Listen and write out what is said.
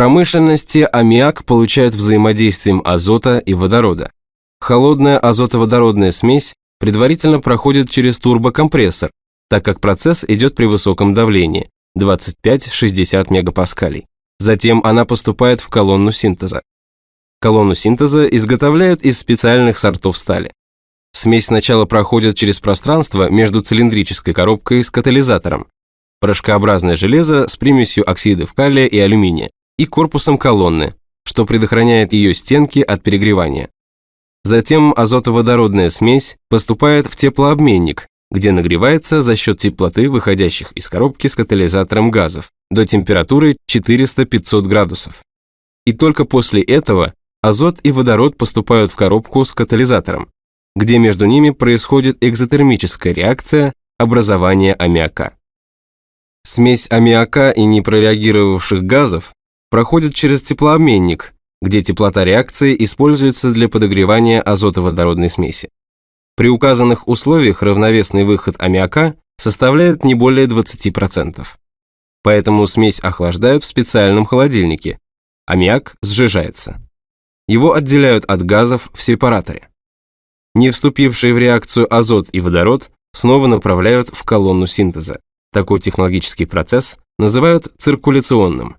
промышленности аммиак получают взаимодействием азота и водорода. Холодная азотоводородная смесь предварительно проходит через турбокомпрессор, так как процесс идет при высоком давлении 25-60 мегапаскалей. Затем она поступает в колонну синтеза. Колонну синтеза изготовляют из специальных сортов стали. Смесь сначала проходит через пространство между цилиндрической коробкой с катализатором, порошкообразное железо с примесью оксидов калия и алюминия и корпусом колонны, что предохраняет ее стенки от перегревания. Затем азотоводородная смесь поступает в теплообменник, где нагревается за счет теплоты, выходящих из коробки с катализатором газов, до температуры 400-500 градусов. И только после этого азот и водород поступают в коробку с катализатором, где между ними происходит экзотермическая реакция образования аммиака. Смесь аммиака и непрореагировавших газов проходит через теплообменник, где теплота реакции используется для подогревания азотоводородной смеси. При указанных условиях равновесный выход аммиака составляет не более 20%. Поэтому смесь охлаждают в специальном холодильнике. Аммиак сжижается. Его отделяют от газов в сепараторе. Не вступившие в реакцию азот и водород снова направляют в колонну синтеза. Такой технологический процесс называют циркуляционным.